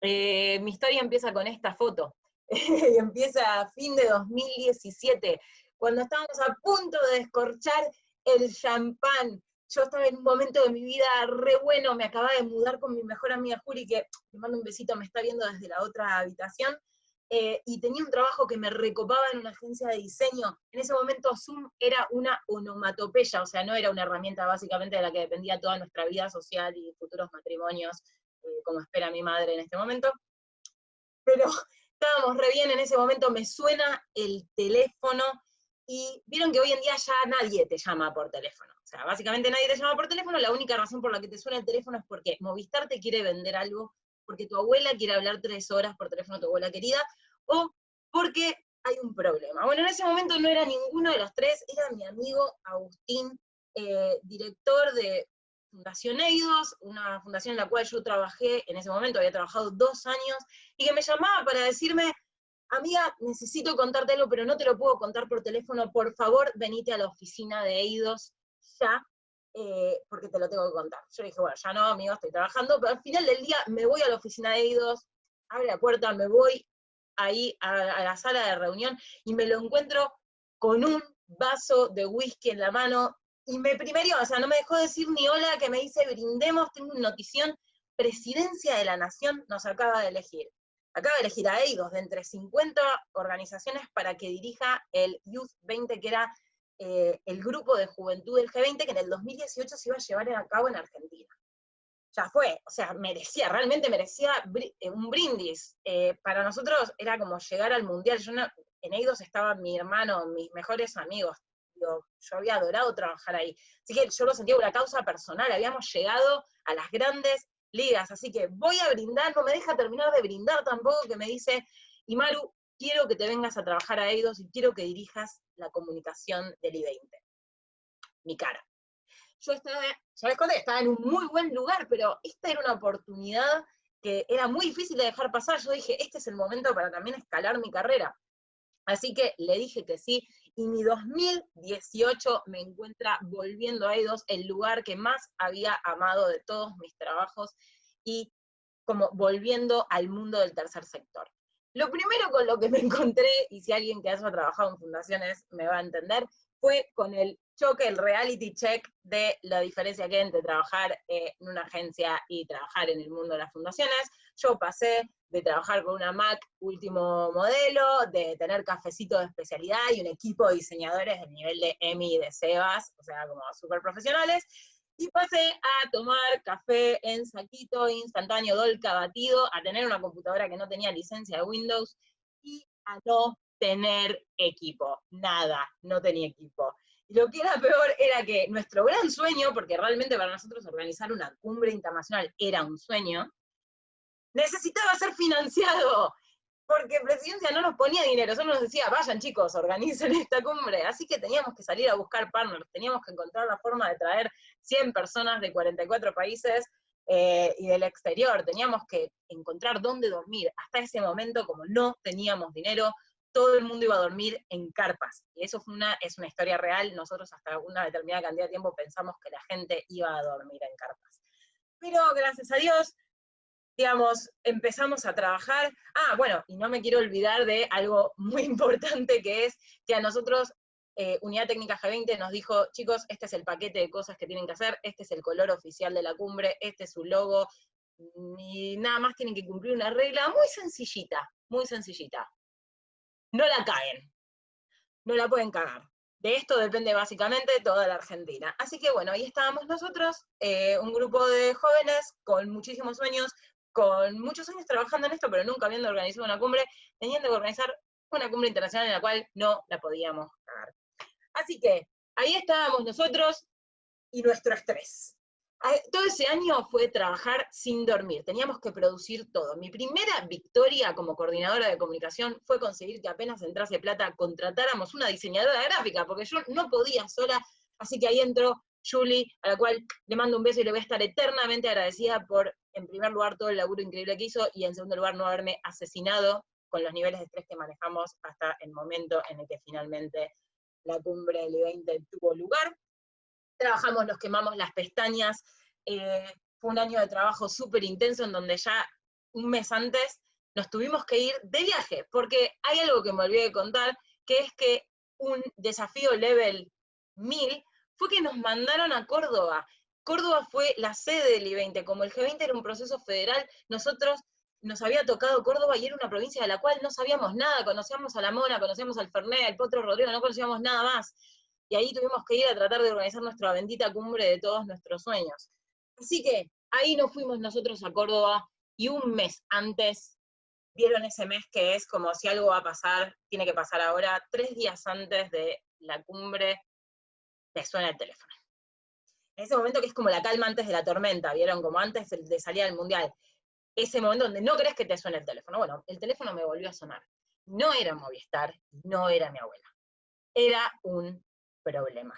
Eh, mi historia empieza con esta foto. empieza a fin de 2017, cuando estábamos a punto de descorchar el champán. Yo estaba en un momento de mi vida re bueno, me acababa de mudar con mi mejor amiga Juli, que le mando un besito, me está viendo desde la otra habitación, eh, y tenía un trabajo que me recopaba en una agencia de diseño. En ese momento Zoom era una onomatopeya, o sea, no era una herramienta básicamente de la que dependía toda nuestra vida social y futuros matrimonios, eh, como espera mi madre en este momento. Pero estábamos re bien en ese momento, me suena el teléfono, y vieron que hoy en día ya nadie te llama por teléfono. O sea, básicamente nadie te llama por teléfono, la única razón por la que te suena el teléfono es porque Movistar te quiere vender algo porque tu abuela quiere hablar tres horas por teléfono a tu abuela querida, o porque hay un problema. Bueno, en ese momento no era ninguno de los tres, era mi amigo Agustín, eh, director de Fundación Eidos, una fundación en la cual yo trabajé en ese momento, había trabajado dos años, y que me llamaba para decirme, amiga, necesito contártelo, pero no te lo puedo contar por teléfono, por favor, venite a la oficina de Eidos ya, eh, porque te lo tengo que contar. Yo dije, bueno, ya no, amigo, estoy trabajando, pero al final del día me voy a la oficina de Eidos, abre la puerta, me voy ahí a, la sala de reunión y me lo encuentro con un vaso de whisky en la mano, y me primero, o sea, no me dejó decir ni hola, que me dice, brindemos, tengo una notición, Presidencia de la Nación nos acaba de elegir. Acaba de elegir a Eidos de entre 50 organizaciones para que dirija el Youth 20, que era eh, el grupo de juventud del G20 que en el 2018 se iba a llevar a cabo en Argentina. Ya fue, o sea, merecía, realmente merecía eh, un brindis. Eh, para nosotros era como llegar al Mundial. Yo en Eidos estaba mi hermano, mis mejores amigos. Yo, había adorado trabajar ahí. Así que yo lo sentía una causa personal. Habíamos llegado a las grandes ligas. Así que voy a brindar, no me deja terminar de brindar tampoco, que me dice, Imaru, quiero que te vengas a trabajar a Eidos y quiero que dirijas la comunicación del I-20. Mi cara. Yo estaba, ya les conté, estaba en un muy buen lugar, pero esta era una oportunidad que era muy difícil de dejar pasar. Yo dije, este es el momento para también escalar mi carrera. Así que le dije que sí, y mi 2018 me encuentra volviendo a Eidos, el lugar que más había amado de todos mis trabajos, y como volviendo al mundo del tercer sector. Lo primero con lo que me encontré, y si alguien que haya trabajado en fundaciones me va a entender, fue con el choque, el reality check de la diferencia que hay entre trabajar en una agencia y trabajar en el mundo de las fundaciones. Yo pasé de trabajar con una Mac último modelo, de tener cafecito de especialidad y un equipo de diseñadores del nivel de EMI y de Sebas, o sea, como súper profesionales, y pasé a tomar café en saquito instantáneo, dolca, batido, a tener una computadora que no tenía licencia de Windows y a no tener equipo. Nada, no tenía equipo. Y lo que era peor era que nuestro gran sueño, porque realmente para nosotros organizar una cumbre internacional era un sueño, necesitaba ser financiado porque Presidencia no nos ponía dinero, solo nos decía, vayan chicos, organicen esta cumbre. Así que teníamos que salir a buscar partners, teníamos que encontrar la forma de traer 100 personas de 44 países eh, y del exterior, teníamos que encontrar dónde dormir. Hasta ese momento, como no teníamos dinero, todo el mundo iba a dormir en carpas. Y eso fue una, es una historia real, nosotros hasta una determinada cantidad de tiempo pensamos que la gente iba a dormir en carpas. Pero gracias a Dios, digamos, empezamos a trabajar. Ah, bueno, y no me quiero olvidar de algo muy importante que es que a nosotros eh, Unidad Técnica G20 nos dijo, chicos, este es el paquete de cosas que tienen que hacer, este es el color oficial de la cumbre, este es su logo, y nada más tienen que cumplir una regla muy sencillita, muy sencillita. No la caen, no la pueden cagar. De esto depende básicamente toda la Argentina. Así que bueno, ahí estábamos nosotros, eh, un grupo de jóvenes con muchísimos sueños, con muchos años trabajando en esto, pero nunca habiendo organizado una cumbre, teniendo que organizar una cumbre internacional en la cual no la podíamos cagar. Así que ahí estábamos nosotros y nuestro estrés. Todo ese año fue trabajar sin dormir, teníamos que producir todo. Mi primera victoria como coordinadora de comunicación fue conseguir que apenas entrase plata contratáramos una diseñadora gráfica, porque yo no podía sola, así que ahí entró Julie, a la cual le mando un beso y le voy a estar eternamente agradecida por, en primer lugar, todo el laburo increíble que hizo, y en segundo lugar, no haberme asesinado con los niveles de estrés que manejamos hasta el momento en el que finalmente la cumbre del 20 tuvo lugar. Trabajamos, nos quemamos las pestañas, eh, fue un año de trabajo súper intenso en donde ya un mes antes, nos tuvimos que ir de viaje, porque hay algo que me olvidé de contar, que es que un desafío level 1000 fue que nos mandaron a Córdoba. Córdoba fue la sede del I-20, como el G20 era un proceso federal, nosotros nos había tocado Córdoba y era una provincia de la cual no sabíamos nada, conocíamos a La Mona, conocíamos al Fernet, al Potro Rodrigo, no conocíamos nada más. Y ahí tuvimos que ir a tratar de organizar nuestra bendita cumbre de todos nuestros sueños. Así que ahí nos fuimos nosotros a Córdoba y un mes antes vieron ese mes que es como si algo va a pasar, tiene que pasar ahora, tres días antes de la cumbre, te suena el teléfono. En ese momento que es como la calma antes de la tormenta, ¿vieron? Como antes de salir al mundial ese momento donde no crees que te suene el teléfono. Bueno, el teléfono me volvió a sonar. No era Movistar, no era mi abuela. Era un problema.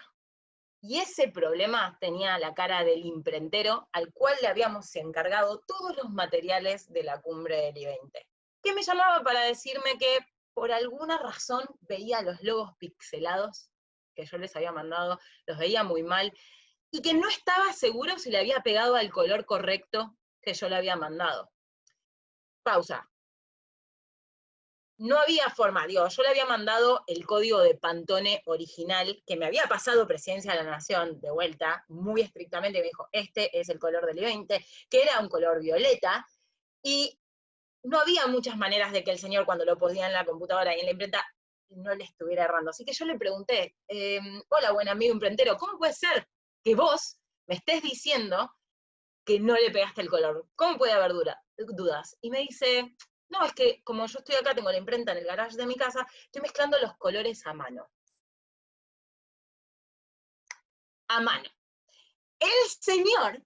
Y ese problema tenía la cara del imprentero al cual le habíamos encargado todos los materiales de la cumbre del I-20, que me llamaba para decirme que por alguna razón veía los logos pixelados que yo les había mandado, los veía muy mal, y que no estaba seguro si le había pegado al color correcto que yo le había mandado. Pausa. No había forma, digo, yo le había mandado el código de Pantone original, que me había pasado Presidencia de la Nación de vuelta, muy estrictamente, me dijo, este es el color del I-20, que era un color violeta, y no había muchas maneras de que el señor cuando lo ponía en la computadora y en la imprenta no le estuviera errando. Así que yo le pregunté, em, hola buen amigo imprentero, ¿cómo puede ser que vos me estés diciendo que no le pegaste el color. ¿Cómo puede haber dudas? Y me dice, no, es que como yo estoy acá, tengo la imprenta en el garage de mi casa, estoy mezclando los colores a mano. A mano. El señor,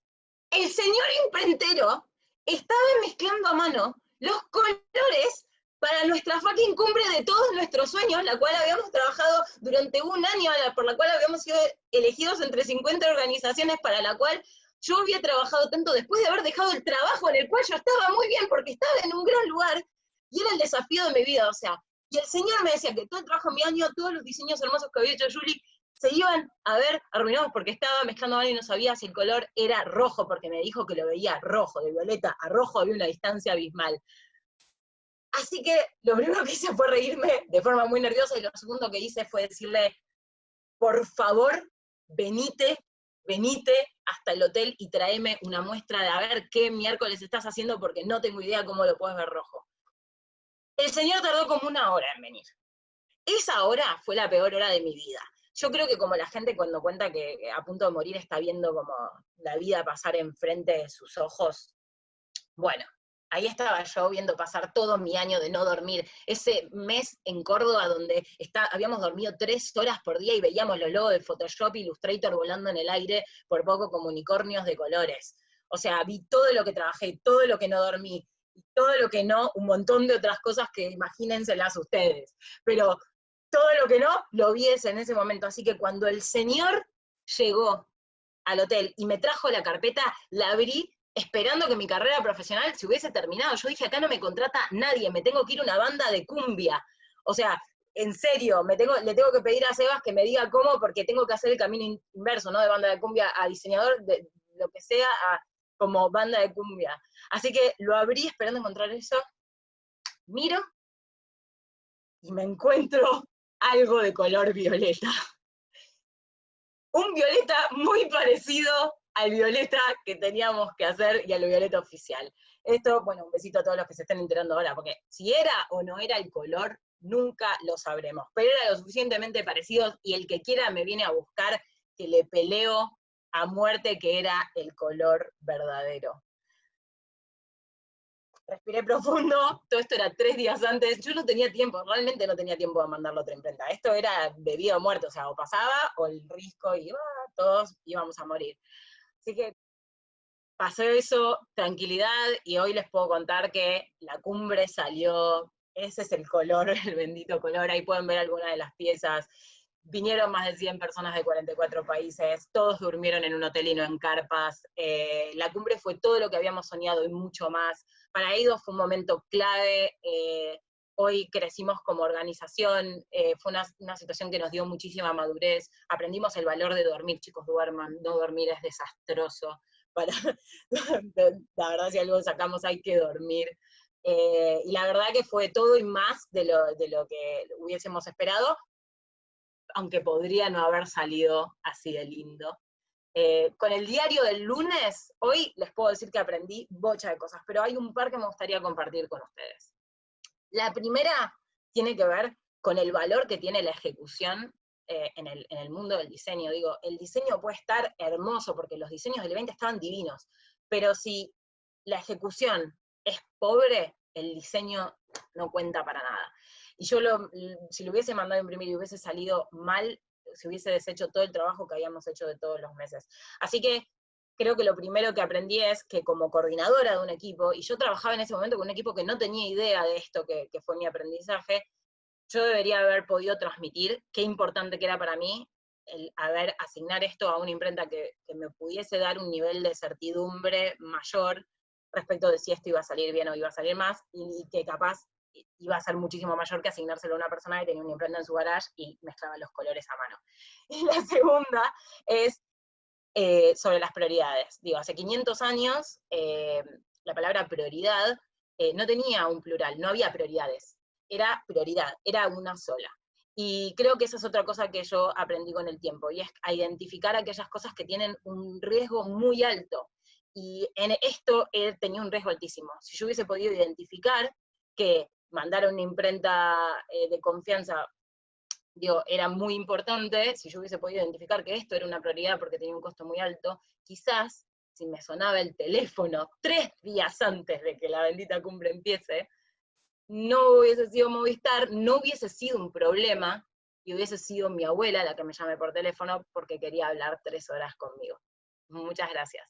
el señor imprentero, estaba mezclando a mano los colores para nuestra fucking cumbre de todos nuestros sueños, la cual habíamos trabajado durante un año, por la cual habíamos sido elegidos entre 50 organizaciones, para la cual yo había trabajado tanto después de haber dejado el trabajo en el cual yo estaba muy bien porque estaba en un gran lugar y era el desafío de mi vida, o sea, y el señor me decía que todo el trabajo de mi año, todos los diseños hermosos que había hecho Julie, se iban a ver arruinados porque estaba mezclando mal y no sabía si el color era rojo, porque me dijo que lo veía rojo, de violeta a rojo había una distancia abismal. Así que lo primero que hice fue reírme de forma muy nerviosa y lo segundo que hice fue decirle, por favor, venite venite hasta el hotel y tráeme una muestra de a ver qué miércoles estás haciendo porque no tengo idea cómo lo puedes ver rojo. El señor tardó como una hora en venir. Esa hora fue la peor hora de mi vida. Yo creo que como la gente cuando cuenta que a punto de morir está viendo como la vida pasar enfrente de sus ojos, bueno, ahí estaba yo viendo pasar todo mi año de no dormir, ese mes en Córdoba donde está, habíamos dormido tres horas por día y veíamos los logos de Photoshop Illustrator volando en el aire, por poco como unicornios de colores. O sea, vi todo lo que trabajé, todo lo que no dormí, todo lo que no, un montón de otras cosas que imagínenselas ustedes. Pero todo lo que no, lo vi en ese momento. Así que cuando el señor llegó al hotel y me trajo la carpeta, la abrí esperando que mi carrera profesional se hubiese terminado. Yo dije, acá no me contrata nadie, me tengo que ir a una banda de cumbia. O sea, en serio, me tengo, le tengo que pedir a Sebas que me diga cómo, porque tengo que hacer el camino inverso, ¿no? De banda de cumbia a diseñador, de lo que sea, a, como banda de cumbia. Así que lo abrí esperando encontrar eso. Miro y me encuentro algo de color violeta. Un violeta muy parecido al violeta que teníamos que hacer y al violeta oficial. Esto, bueno, un besito a todos los que se estén enterando ahora, porque si era o no era el color, nunca lo sabremos. Pero era lo suficientemente parecido y el que quiera me viene a buscar que le peleo a muerte que era el color verdadero. Respiré profundo, todo esto era tres días antes, yo no tenía tiempo, realmente no tenía tiempo de mandarlo a otra imprenta. Esto era de vida o muerte, o sea, o pasaba o el risco iba, todos íbamos a morir. Así que pasó eso, tranquilidad, y hoy les puedo contar que la cumbre salió, ese es el color, el bendito color, ahí pueden ver algunas de las piezas. Vinieron más de 100 personas de 44 países, todos durmieron en un hotel y no en carpas. Eh, la cumbre fue todo lo que habíamos soñado y mucho más. Para ellos fue un momento clave, eh, hoy crecimos como organización, eh, fue una, situación que nos dio muchísima madurez, aprendimos el valor de dormir, chicos duerman, no dormir es desastroso, la verdad si algo sacamos hay que dormir. Eh, y la verdad que fue todo y más de lo, de lo que hubiésemos esperado, aunque podría no haber salido así de lindo. Eh, con el diario del lunes, hoy les puedo decir que aprendí bocha de cosas, pero hay un par que me gustaría compartir con ustedes. La primera tiene que ver con el valor que tiene la ejecución eh, en, el, mundo del diseño. Digo, el diseño puede estar hermoso, porque los diseños del evento estaban divinos, pero si la ejecución es pobre, el diseño no cuenta para nada. Y yo si lo hubiese mandado a imprimir y hubiese salido mal, se hubiese deshecho todo el trabajo que habíamos hecho de todos los meses. Así que creo que lo primero que aprendí es que como coordinadora de un equipo, y yo trabajaba en ese momento con un equipo que no tenía idea de esto que, que fue mi aprendizaje, yo debería haber podido transmitir qué importante que era para mí el haber asignar esto a una imprenta que, que, me pudiese dar un nivel de certidumbre mayor respecto de si esto iba a salir bien o iba a salir más, y, que capaz iba a ser muchísimo mayor que asignárselo a una persona que tenía una imprenta en su garage y mezclaba los colores a mano. Y la segunda es eh, sobre las prioridades. Digo, hace 500 años eh, la palabra prioridad eh, no tenía un plural, no había prioridades, era prioridad, era una sola. Y creo que esa es otra cosa que yo aprendí con el tiempo, y es a identificar aquellas cosas que tienen un riesgo muy alto. Y en esto he tenido un riesgo altísimo. Si yo hubiese podido identificar que mandar una imprenta de confianza digo, era muy importante, si yo hubiese podido identificar que esto era una prioridad porque tenía un costo muy alto, quizás si me sonaba el teléfono tres días antes de que la bendita cumbre empiece, no hubiese sido Movistar, no hubiese sido un problema, y hubiese sido mi abuela la que me llame por teléfono porque quería hablar tres horas conmigo. Muchas gracias.